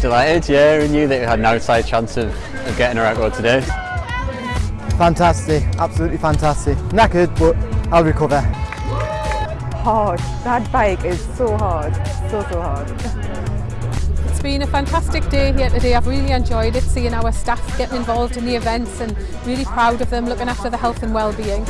delighted, yeah, we knew that we had an outside chance of, of getting a record today. Fantastic, absolutely fantastic. Knackered, but I'll recover. Hard. That bike is so hard, so, so hard. It's been a fantastic day here today. I've really enjoyed it, seeing our staff getting involved in the events and really proud of them looking after the health and well-being.